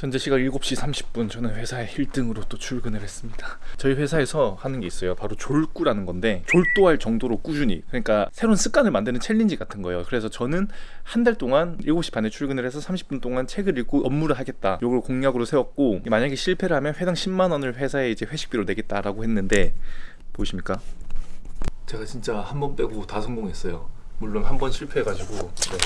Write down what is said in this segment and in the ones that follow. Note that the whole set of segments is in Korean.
현재 시각 7시 30분 저는 회사에 1등으로 또 출근을 했습니다. 저희 회사에서 하는 게 있어요. 바로 졸꾸라는 건데 졸도할 정도로 꾸준히. 그러니까 새로운 습관을 만드는 challenge 같은 거예요. 그래서 저는 한 달 동안 7시 반에 출근을 해서 30분 동안 책을 읽고 업무를 하겠다. 요걸 공약으로 세웠고 만약에 실패를 하면 회당 10만 원을 회사에 이제 회식비로 내겠다라고 했는데 보이십니까? 제가 진짜 한 번 빼고 다 성공했어요 물론 한 번 실패해가지고 네.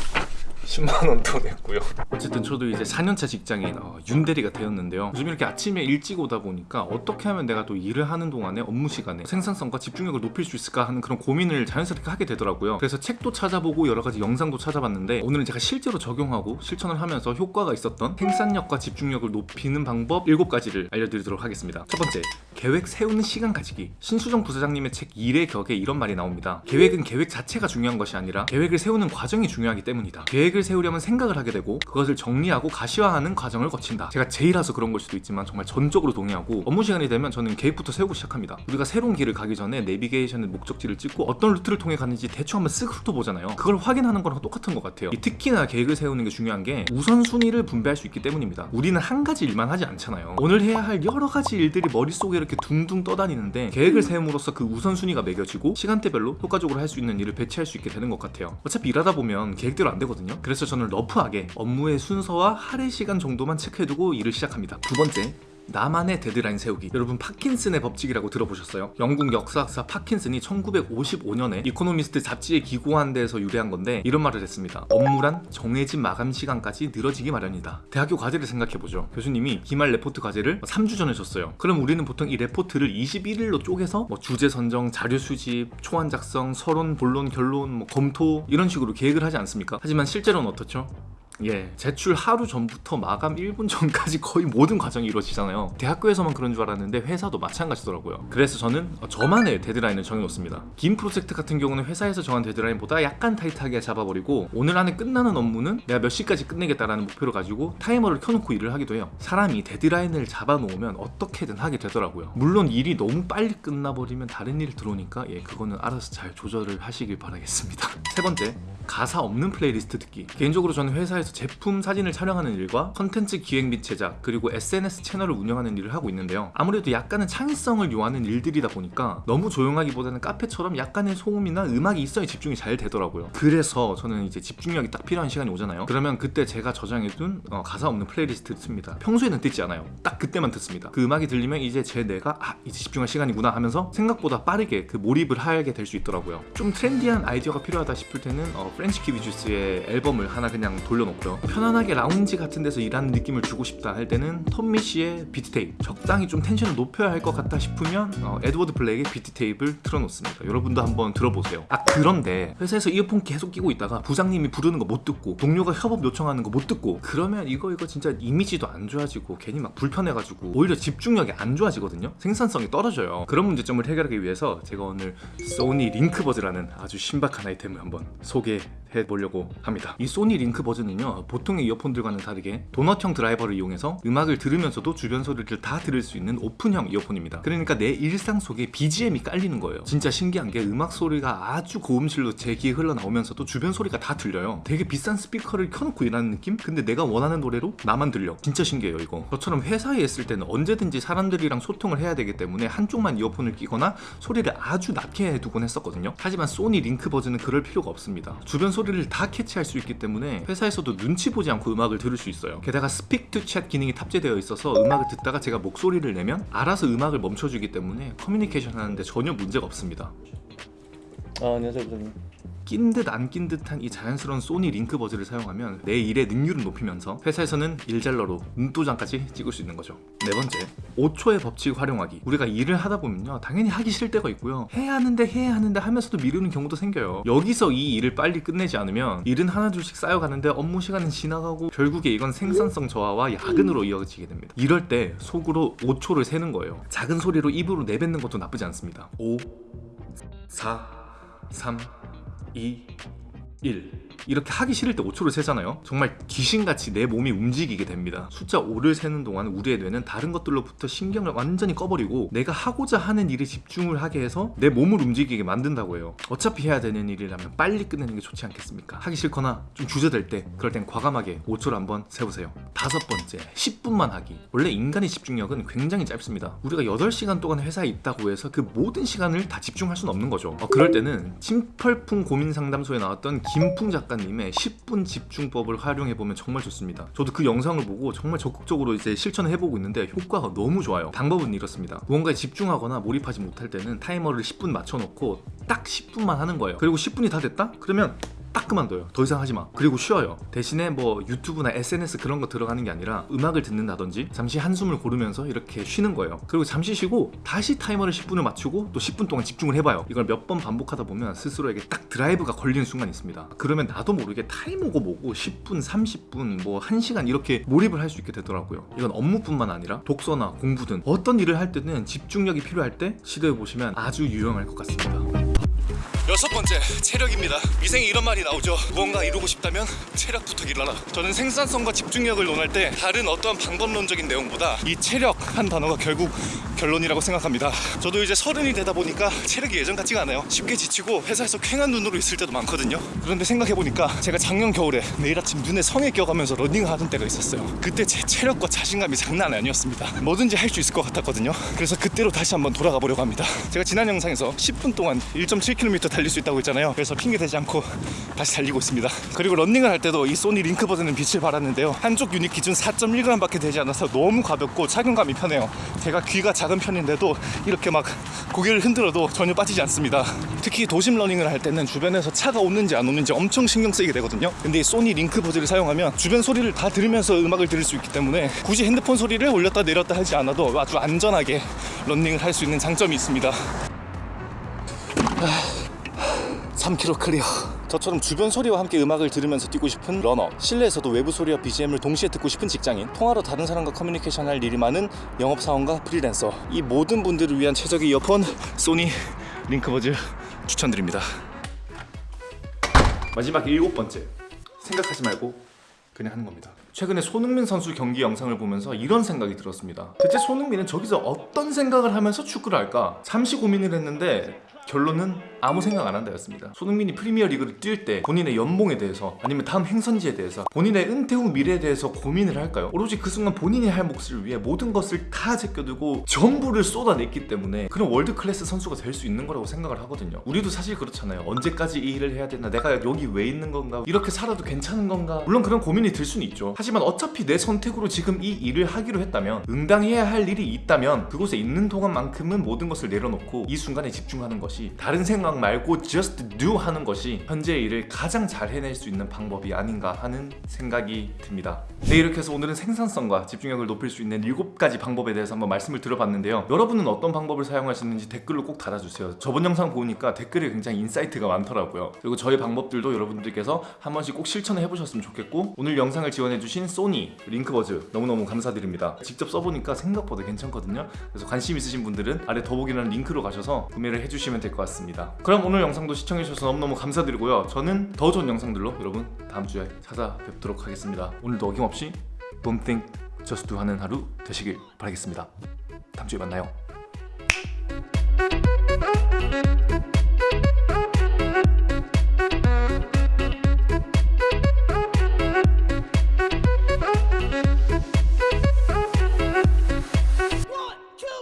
10만 원도 냈고요. 어쨌든 저도 이제 4년차 직장인 어, 윤대리가 되었는데요. 요즘 이렇게 아침에 일찍 오다 보니까 어떻게 하면 내가 또 일을 하는 동안에 업무 시간에 생산성과 집중력을 높일 수 있을까 하는 그런 고민을 자연스럽게 하게 되더라고요. 그래서 책도 찾아보고 여러 가지 영상도 찾아봤는데 오늘은 제가 실제로 적용하고 실천을 하면서 효과가 있었던 생산력과 집중력을 높이는 방법 7가지를 알려드리도록 하겠습니다. 첫 번째, 계획 세우는 시간 가지기. 신수정 부사장님의 책 일의 격에 이런 말이 나옵니다. 계획은 계획 자체가 중요한 것이 아니라 계획을 세우는 과정이 중요하기 때문이다. 계획을 세우려면 생각을 하게 되고 그것을 정리하고 가시화하는 과정을 거친다. 제가 제일라서 그런 걸 수도 있지만 정말 전적으로 동의하고 업무 시간이 되면 저는 계획부터 세우고 시작합니다. 우리가 새로운 길을 가기 전에 내비게이션의 목적지를 찍고 어떤 루트를 통해 가는지 대충 한번 쓱 훑어보잖아요. 그걸 확인하는 거랑 똑같은 것 같아요. 특히나 계획을 세우는 게 중요한 게 우선순위를 분배할 수 있기 때문입니다. 우리는 한 가지 일만 하지 않잖아요. 오늘 해야 할 여러 가지 일들이 머릿속에 이렇게 둥둥 떠다니는데 계획을 세움으로써 그 우선순위가 매겨지고 시간대별로 효과적으로 할 수 있는 일을 배치할 수 있게 되는 것 같아요. 어차피 일하다 보면 계획대로 안 되거든요. 그래서 저는 rough하게 업무의 순서와 할애 시간 정도만 체크해두고 일을 시작합니다. 두 번째, 나만의 데드라인 세우기 여러분 파킨슨의 법칙이라고 들어보셨어요? 영국 역사학자 파킨슨이 1955년에 이코노미스트 잡지에 기고한 데에서 유래한 건데 이런 말을 했습니다 업무란 정해진 마감 시간까지 늘어지기 마련이다 대학교 과제를 생각해보죠 교수님이 기말 레포트 과제를 3주 전에 줬어요 그럼 우리는 보통 이 레포트를 21일로 쪼개서 뭐 주제 선정, 자료 수집, 초안 작성, 서론, 본론, 결론, 뭐 검토 이런 식으로 계획을 하지 않습니까? 하지만 실제로는 어떻죠? 예, 제출 하루 전부터 마감 1분 전까지 거의 모든 과정이 이루어지잖아요. 대학교에서만 그런 줄 알았는데 회사도 마찬가지더라고요. 그래서 저는 저만의 데드라인을 정해놓습니다. 긴 프로젝트 같은 경우는 회사에서 정한 데드라인보다 약간 타이트하게 잡아버리고 오늘 안에 끝나는 업무는 내가 몇 시까지 끝내겠다라는 목표를 가지고 타이머를 켜놓고 일을 하기도 해요. 사람이 데드라인을 잡아놓으면 어떻게든 하게 되더라고요. 물론 일이 너무 빨리 끝나버리면 다른 일 들어오니까 예, 그거는 알아서 잘 조절을 하시길 바라겠습니다. 세 번째 가사 없는 플레이리스트 듣기. 개인적으로 저는 회사에서 제품 사진을 촬영하는 일과 컨텐츠 기획 및 제작 그리고 SNS 채널을 운영하는 일을 하고 있는데요. 아무래도 약간은 창의성을 요하는 일들이다 보니까 너무 조용하기보다는 카페처럼 약간의 소음이나 음악이 있어야 집중이 잘 되더라고요. 그래서 저는 이제 집중력이 딱 필요한 시간이 오잖아요. 그러면 그때 제가 저장해둔 어, 가사 없는 playlist를 씁니다. 평소에는 듣지 않아요. 딱 그때만 듣습니다. 그 음악이 들리면 이제 제 뇌가 아 이제 집중할 시간이구나 하면서 생각보다 빠르게 그 몰입을 하게 될 수 있더라고요. 좀 trendy한 아이디어가 필요하다 싶을 때는 어, French Kiwi Juice의 앨범을 하나 그냥 돌려놓고 요 편안하게 라운지 같은 데서 일하는 느낌을 주고 싶다 할 때는 Tom Misch의 beat tape. 적당히 좀 텐션을 높여야 할 것 같다 싶으면 어, 에드워드 블랙의 beat tape를 틀어놓습니다. 여러분도 한번 들어보세요. 아 그런데 회사에서 이어폰 계속 끼고 있다가 부장님이 부르는 거 못 듣고 동료가 협업 요청하는 거 못 듣고 그러면 이거 이거 진짜 이미지도 안 좋아지고 괜히 막 불편해가지고 오히려 집중력이 안 좋아지거든요. 생산성이 떨어져요. 그런 문제점을 해결하기 위해서 제가 오늘 소니 LinkBuds라는 아주 신박한 아이템을 한번 소개 해 보려고 합니다. 이 소니 LinkBuds는요 보통의 이어폰들과는 다르게 도넛형 드라이버를 이용해서 음악을 들으면서도 주변 소리를 다 들을 수 있는 오픈형 이어폰입니다. 그러니까 내 일상 속에 BGM이 깔리는 거예요. 진짜 신기한 게 음악 소리가 아주 고음질로 제 귀에 흘러나오면서도 주변 소리가 다 들려요. 되게 비싼 스피커를 켜놓고 일하는 느낌? 근데 내가 원하는 노래로 나만 들려. 진짜 신기해요 이거. 저처럼 회사에 있을 때는 언제든지 사람들이랑 소통을 해야 되기 때문에 한쪽만 이어폰을 끼거나 소리를 아주 낮게 해두곤 했었거든요. 하지만 소니 LinkBuds는 그럴 필요가 없습니다. 주변 소리 소리를 다 캐치할 수 있기 때문에 회사에서도 눈치 보지 않고 음악을 들을 수 있어요. 게다가 Speak to Chat 기능이 탑재되어 있어서 음악을 듣다가 제가 목소리를 내면 알아서 음악을 멈춰주기 때문에 커뮤니케이션 하는데 전혀 문제가 없습니다 아, 안녕하세요 부장님. 낀 듯 안 낀 듯한 이 자연스러운 소니 LinkBuds를 사용하면 내 일의 능률을 높이면서 회사에서는 일잘러로 눈도장까지 찍을 수 있는 거죠. 네 번째 5초의 법칙 활용하기. 우리가 일을 하다 보면요 당연히 하기 싫을 때가 있고요. 해야 하는데 해야 하는데 하면서도 미루는 경우도 생겨요. 여기서 이 일을 빨리 끝내지 않으면 일은 하나 둘씩 쌓여가는데 업무 시간은 지나가고 결국에 이건 생산성 저하와 야근으로 이어지게 됩니다. 이럴 때 속으로 5초를 세는 거예요. 작은 소리로 입으로 내뱉는 것도 나쁘지 않습니다. 5 4 3 2 1 이렇게 하기 싫을 때 5초를 세잖아요. 정말 귀신같이 내 몸이 움직이게 됩니다. 숫자 5를 세는 동안 우리의 뇌는 다른 것들로부터 신경을 완전히 꺼버리고 내가 하고자 하는 일에 집중을 하게 해서 내 몸을 움직이게 만든다고 해요. 어차피 해야 되는 일이라면 빨리 끝내는 게 좋지 않겠습니까? 하기 싫거나 좀 주저될 때 그럴 땐 과감하게 5초를 한번 세보세요. 다섯 번째, 10분만 하기. 원래 인간의 집중력은 굉장히 짧습니다. 우리가 8시간 동안 회사에 있다고 해서 그 모든 시간을 다 집중할 수는 없는 거죠. 어, 그럴 때는 침펄풍 고민 상담소에 나왔던 김풍 작가 님의 10분 집중법을 활용해 보면 정말 좋습니다. 저도 그 영상을 보고 정말 적극적으로 이제 실천을 해보고 있는데 효과가 너무 좋아요. 방법은 이렇습니다. 무언가에 집중하거나 몰입하지 못할 때는 타이머를 10분 맞춰놓고 딱 10분만 하는 거예요. 그리고 10분이 다 됐다? 그러면 딱 그만둬요. 더 이상 하지 마. 그리고 쉬어요. 대신에 뭐 유튜브나 SNS 그런 거 들어가는 게 아니라 음악을 듣는다든지 잠시 한숨을 고르면서 이렇게 쉬는 거예요. 그리고 잠시 쉬고 다시 타이머를 10분을 맞추고 또 10분 동안 집중을 해봐요. 이걸 몇 번 반복하다 보면 스스로에게 딱 드라이브가 걸리는 순간이 있습니다. 그러면 나도 모르게 타이머고 뭐고 10분, 30분, 뭐 1시간 이렇게 몰입을 할 수 있게 되더라고요. 이건 업무뿐만 아니라 독서나 공부든 어떤 일을 할 때는 집중력이 필요할 때 시도해 보시면 아주 유용할 것 같습니다. 여섯 번째 체력입니다. 위생에 이런 말이 나오죠. 무언가 이루고 싶다면 체력부터 길러라. 저는 생산성과 집중력을 논할 때 다른 어떠한 방법론적인 내용보다 이 체력 한 단어가 결국 결론이라고 생각합니다. 저도 이제 서른이 되다 보니까 체력이 예전 같지가 않아요. 쉽게 지치고 회사에서 쾌한 눈으로 있을 때도 많거든요. 그런데 생각해 보니까 제가 작년 겨울에 매일 아침 눈에 성에 껴가면서 러닝하던 때가 있었어요. 그때 제 체력과 자신감이 장난 아니었습니다. 뭐든지 할 수 있을 것 같았거든요. 그래서 그때로 다시 한번 돌아가 보려고 합니다. 제가 지난 영상에서 10분 동안 1.7km 달릴 수 있다고 했잖아요. 그래서 핑계 대지 않고 다시 달리고 있습니다. 그리고 런닝을 할 때도 이 소니 LinkBuds는 빛을 발하는데요. 한쪽 유닛 기준 4.1g밖에 되지 않아서 너무 가볍고 착용감이 편해요. 제가 귀가 작은 편인데도 이렇게 막 고개를 흔들어도 전혀 빠지지 않습니다. 특히 도심 러닝을 할 때는 주변에서 차가 오는지 안 오는지 엄청 신경 쓰이게 되거든요. 근데 이 소니 LinkBuds를 사용하면 주변 소리를 다 들으면서 음악을 들을 수 있기 때문에 굳이 핸드폰 소리를 올렸다 내렸다 하지 않아도 아주 안전하게 런닝을 할 수 있는 장점이 있습니다. 3km clear. 저처럼 주변 소리와 함께 음악을 들으면서 뛰고 싶은 러너, 실내에서도 외부 소리와 BGM을 동시에 듣고 싶은 직장인, 통화로 다른 사람과 커뮤니케이션 할 일이 많은 영업사원과 프리랜서, 이 모든 분들을 위한 최적의 이어폰 소니 LinkBuds 추천드립니다. 마지막 일곱 번째 생각하지 말고 그냥 하는 겁니다. 최근에 손흥민 선수 경기 영상을 보면서 이런 생각이 들었습니다. 대체 손흥민은 저기서 어떤 생각을 하면서 축구를 할까? 잠시 고민을 했는데 결론은 아무 생각 안 한다였습니다. 손흥민이 프리미어 리그를 뛸 때 본인의 연봉에 대해서 아니면 다음 행선지에 대해서 본인의 은퇴 후 미래에 대해서 고민을 할까요? 오로지 그 순간 본인이 할 몫을 위해 모든 것을 다 제껴두고 전부를 쏟아냈기 때문에 그런 world class 선수가 될 수 있는 거라고 생각을 하거든요. 우리도 사실 그렇잖아요. 언제까지 이 일을 해야 되나? 내가 여기 왜 있는 건가? 이렇게 살아도 괜찮은 건가? 물론 그런 고민이 들 수는 있죠. 하지만 어차피 내 선택으로 지금 이 일을 하기로 했다면 응당해야 할 일이 있다면 그곳에 있는 동안만큼은 모든 것을 내려놓고 이 순간에 집중하는 것이 다른 생각 말고 just do 하는 것이 현재의 일을 가장 잘 해낼 수 있는 방법이 아닌가 하는 생각이 듭니다. 네 이렇게 해서 오늘은 생산성과 집중력을 높일 수 있는 7가지 방법에 대해서 한번 말씀을 드려봤는데요. 여러분은 어떤 방법을 사용하시는지 댓글로 꼭 달아주세요. 저번 영상 보니까 댓글에 굉장히 insight가 많더라고요. 그리고 저의 방법들도 여러분들께서 한 번씩 꼭 실천을 해보셨으면 좋겠고 오늘 영상을 지원해주신 소니 LinkBuds 너무너무 감사드립니다. 직접 써보니까 생각보다 괜찮거든요. 그래서 관심 있으신 분들은 아래 더보기란 링크로 가셔서 구매를 해주시면 될 것 같습니다. 그럼 오늘 영상도 시청해주셔서 너무너무 감사드리고요. 저는 더 좋은 영상들로 여러분 다음 주에 찾아뵙도록 하겠습니다. 오늘도 어김없이 Don't think, just do 하는 하루 되시길 바라겠습니다. 다음 주에 만나요.